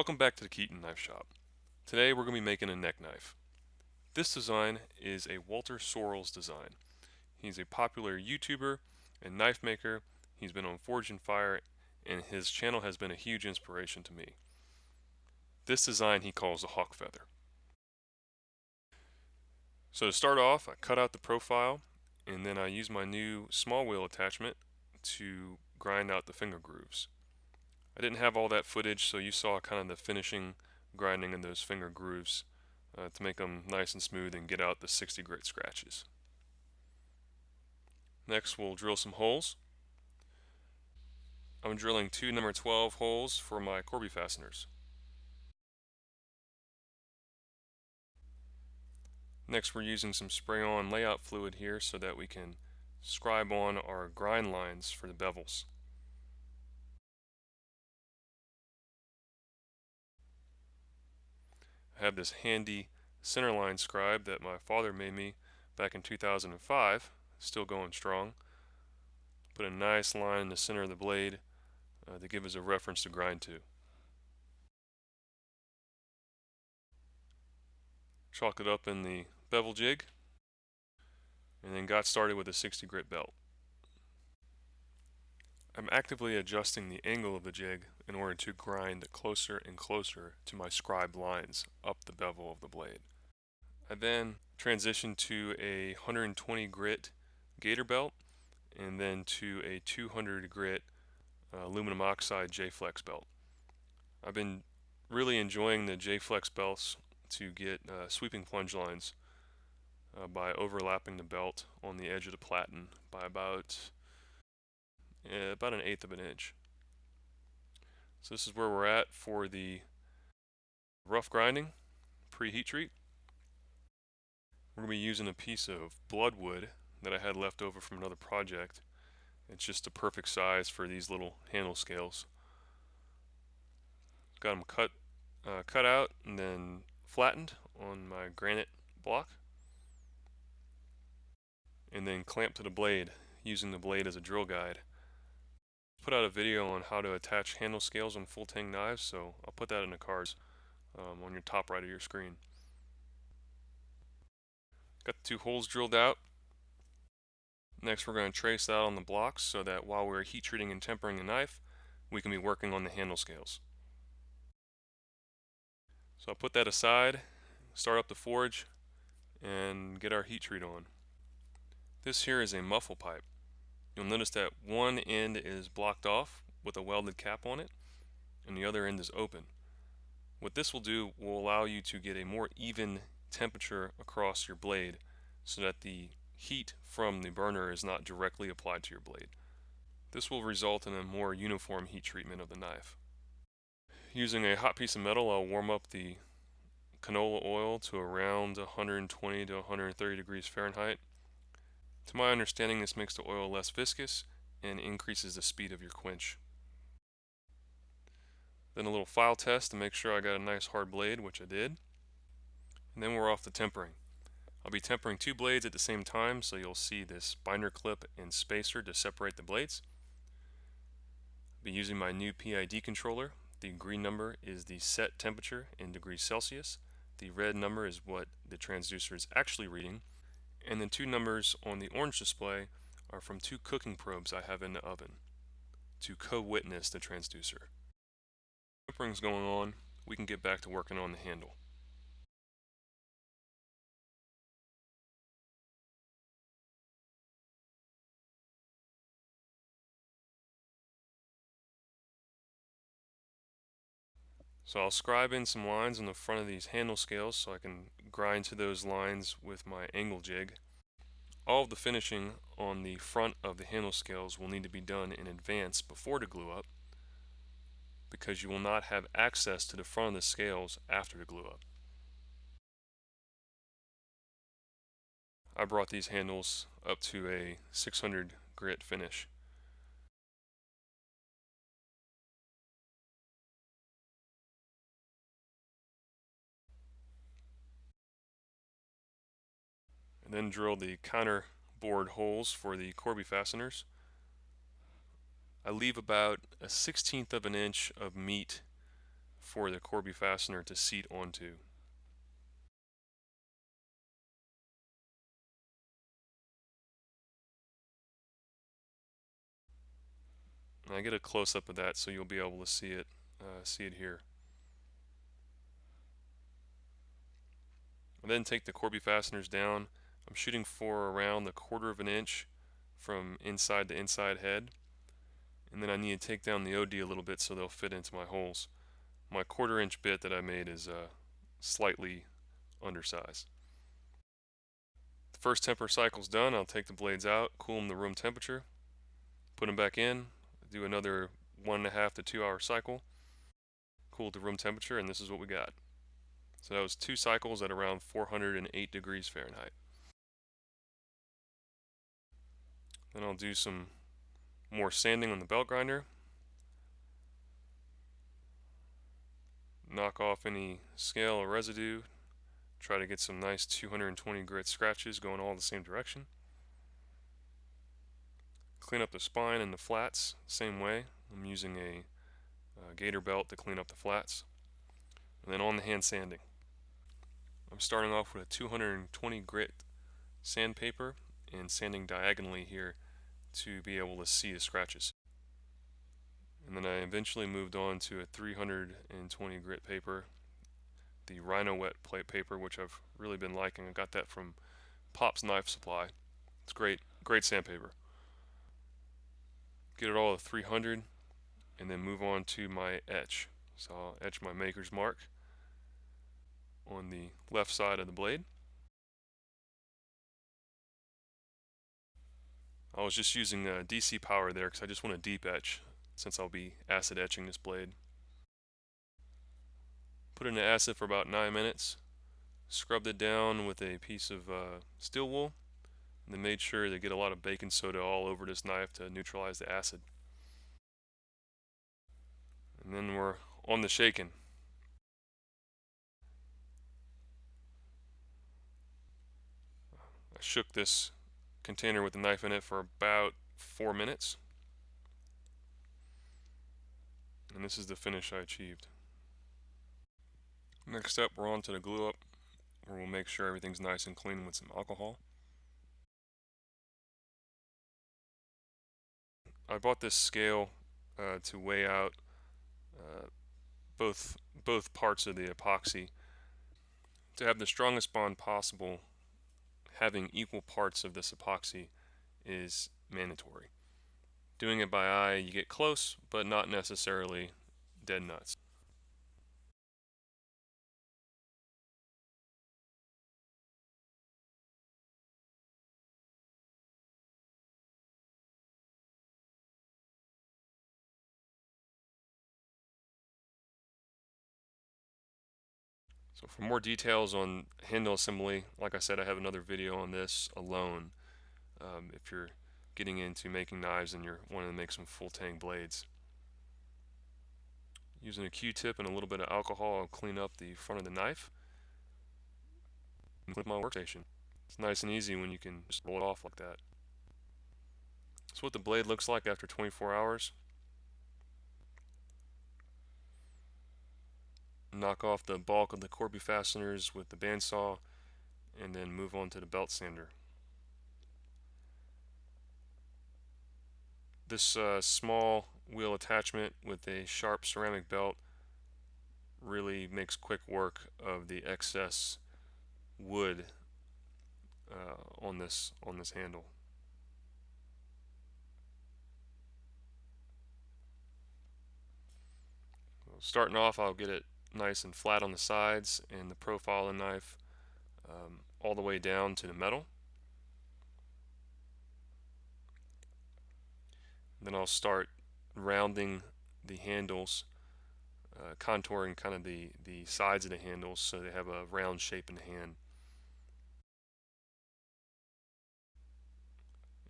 Welcome back to the Keaton Knife Shop. Today we're going to be making a neck knife. This design is a Walter Sorrells design. He's a popular YouTuber and knife maker. He's been on Forged in Fire and his channel has been a huge inspiration to me. This design he calls a hawk feather. So to start off, I cut out the profile and then I use my new small wheel attachment to grind out the finger grooves. I didn't have all that footage, so you saw kind of the finishing grinding in those finger grooves uh, to make them nice and smooth and get out the 60 grit scratches. Next, we'll drill some holes. I'm drilling two number 12 holes for my Corby fasteners. Next, we're using some spray-on layout fluid here so that we can scribe on our grind lines for the bevels. Have this handy centerline scribe that my father made me back in 2005, still going strong. Put a nice line in the center of the blade uh, to give us a reference to grind to. Chalk it up in the bevel jig and then got started with a 60 grit belt. I'm actively adjusting the angle of the jig in order to grind closer and closer to my scribed lines up the bevel of the blade. I then transitioned to a 120 grit gator belt and then to a 200 grit uh, aluminum oxide J-Flex belt. I've been really enjoying the J-Flex belts to get uh, sweeping plunge lines uh, by overlapping the belt on the edge of the platen by about uh, about an eighth of an inch. So this is where we're at for the rough grinding pre-heat treat. We're going to be using a piece of bloodwood that I had left over from another project. It's just the perfect size for these little handle scales. Got them cut, uh, cut out and then flattened on my granite block and then clamped to the blade using the blade as a drill guide put out a video on how to attach handle scales on full tang knives, so I'll put that in the cards um, on your top right of your screen. Got the two holes drilled out. Next we're going to trace that on the blocks so that while we're heat treating and tempering the knife, we can be working on the handle scales. So I'll put that aside, start up the forge, and get our heat treat on. This here is a muffle pipe. You'll notice that one end is blocked off with a welded cap on it and the other end is open. What this will do will allow you to get a more even temperature across your blade so that the heat from the burner is not directly applied to your blade. This will result in a more uniform heat treatment of the knife. Using a hot piece of metal, I'll warm up the canola oil to around 120 to 130 degrees Fahrenheit to my understanding, this makes the oil less viscous and increases the speed of your quench. Then a little file test to make sure I got a nice hard blade, which I did. And then we're off to tempering. I'll be tempering two blades at the same time, so you'll see this binder clip and spacer to separate the blades. I'll be using my new PID controller. The green number is the set temperature in degrees Celsius. The red number is what the transducer is actually reading, and the two numbers on the orange display are from two cooking probes I have in the oven to co-witness the transducer. Tempering's going on, we can get back to working on the handle. So I'll scribe in some lines on the front of these handle scales so I can grind to those lines with my angle jig. All of the finishing on the front of the handle scales will need to be done in advance before the glue up because you will not have access to the front of the scales after the glue up. I brought these handles up to a 600 grit finish. Then drill the counter bored holes for the Corby fasteners. I leave about a sixteenth of an inch of meat for the Corby fastener to seat onto. And I get a close-up of that so you'll be able to see it, uh, see it here. And then take the Corby fasteners down. I'm shooting for around the quarter of an inch from inside to inside head. And then I need to take down the OD a little bit so they'll fit into my holes. My quarter inch bit that I made is uh, slightly undersized. The first temper cycle's done. I'll take the blades out, cool them to room temperature, put them back in, do another one and a half to two hour cycle, cool to room temperature, and this is what we got. So that was two cycles at around 408 degrees Fahrenheit. Then I'll do some more sanding on the belt grinder. Knock off any scale or residue. Try to get some nice 220 grit scratches going all the same direction. Clean up the spine and the flats same way. I'm using a, a gator belt to clean up the flats. And then on the hand sanding. I'm starting off with a 220 grit sandpaper and sanding diagonally here to be able to see the scratches. And then I eventually moved on to a 320 grit paper, the Rhynowet plate paper, which I've really been liking. I got that from Pop's Knife Supply. It's great, great sandpaper. Get it all to 300 and then move on to my etch. So I'll etch my maker's mark on the left side of the blade. I was just using uh, DC power there because I just want to deep etch since I'll be acid etching this blade. Put it in the acid for about 9 minutes, scrubbed it down with a piece of uh, steel wool, and then made sure to get a lot of baking soda all over this knife to neutralize the acid. And then we're on the shaking. I shook this container with the knife in it for about four minutes. And this is the finish I achieved. Next up, we're on to the glue up, where we'll make sure everything's nice and clean with some alcohol. I bought this scale uh, to weigh out uh, both both parts of the epoxy to have the strongest bond possible having equal parts of this epoxy is mandatory. Doing it by eye, you get close, but not necessarily dead nuts. So for more details on handle assembly, like I said, I have another video on this alone. Um, if you're getting into making knives and you're wanting to make some full tang blades. Using a Q-tip and a little bit of alcohol, I'll clean up the front of the knife. And my workstation. It's nice and easy when you can just roll it off like that. That's what the blade looks like after 24 hours. Knock off the bulk of the Corby fasteners with the bandsaw and then move on to the belt sander. This uh, small wheel attachment with a sharp ceramic belt really makes quick work of the excess wood uh, on this on this handle. Starting off, I'll get it nice and flat on the sides and the profile of the knife um, all the way down to the metal. Then I'll start rounding the handles, uh, contouring kind of the, the sides of the handles so they have a round shape in the hand.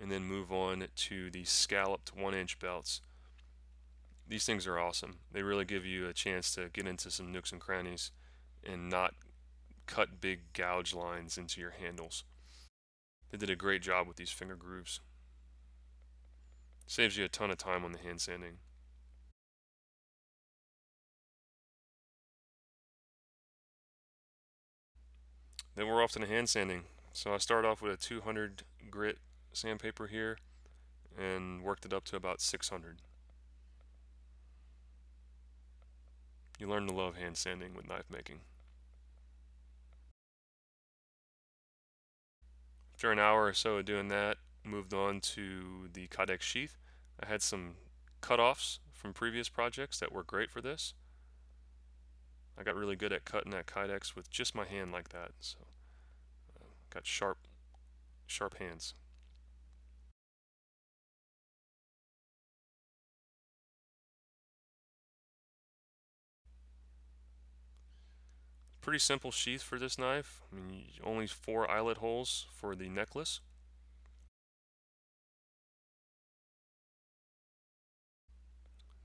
And then move on to the scalloped one inch belts these things are awesome. They really give you a chance to get into some nooks and crannies and not cut big gouge lines into your handles. They did a great job with these finger grooves. Saves you a ton of time on the hand sanding. Then we're off to the hand sanding. So I start off with a 200 grit sandpaper here and worked it up to about 600. You learn to love hand sanding with knife making. After an hour or so of doing that, moved on to the Kydex sheath. I had some cutoffs from previous projects that were great for this. I got really good at cutting that Kydex with just my hand like that. So uh, got sharp, sharp hands. Pretty simple sheath for this knife. I mean, only four eyelet holes for the necklace.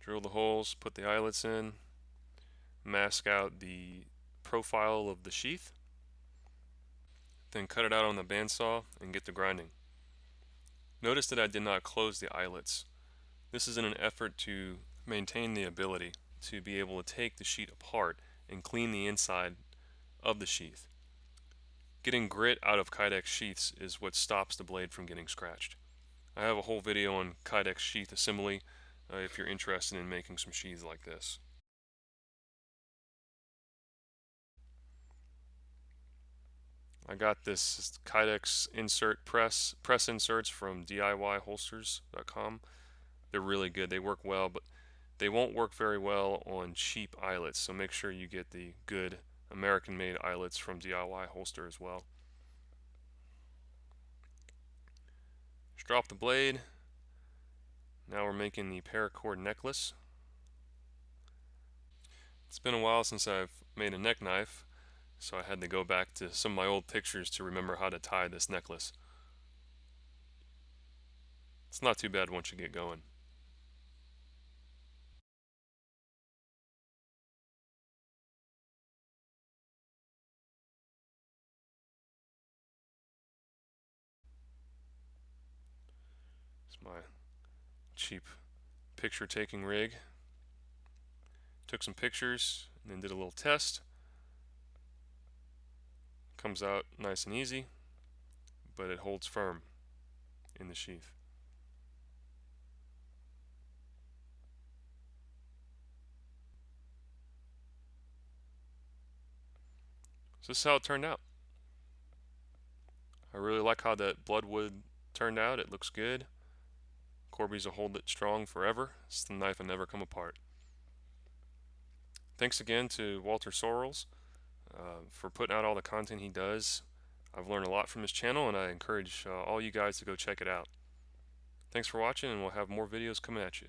Drill the holes, put the eyelets in, mask out the profile of the sheath, then cut it out on the bandsaw and get to grinding. Notice that I did not close the eyelets. This is in an effort to maintain the ability to be able to take the sheet apart and clean the inside of the sheath. Getting grit out of Kydex sheaths is what stops the blade from getting scratched. I have a whole video on Kydex sheath assembly uh, if you're interested in making some sheaths like this. I got this Kydex insert press press inserts from DIYholsters.com. They're really good. They work well, but they won't work very well on cheap eyelets, so make sure you get the good American-made eyelets from DIY Holster as well. Just drop the blade. Now we're making the paracord necklace. It's been a while since I've made a neck knife, so I had to go back to some of my old pictures to remember how to tie this necklace. It's not too bad once you get going. Cheap picture taking rig. Took some pictures and then did a little test. Comes out nice and easy, but it holds firm in the sheath. So this is how it turned out. I really like how that bloodwood turned out. It looks good. Corby's will hold it strong forever. It's the knife will never come apart. Thanks again to Walter Sorrells uh, for putting out all the content he does. I've learned a lot from his channel and I encourage uh, all you guys to go check it out. Thanks for watching and we'll have more videos coming at you.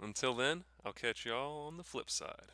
Until then, I'll catch y'all on the flip side.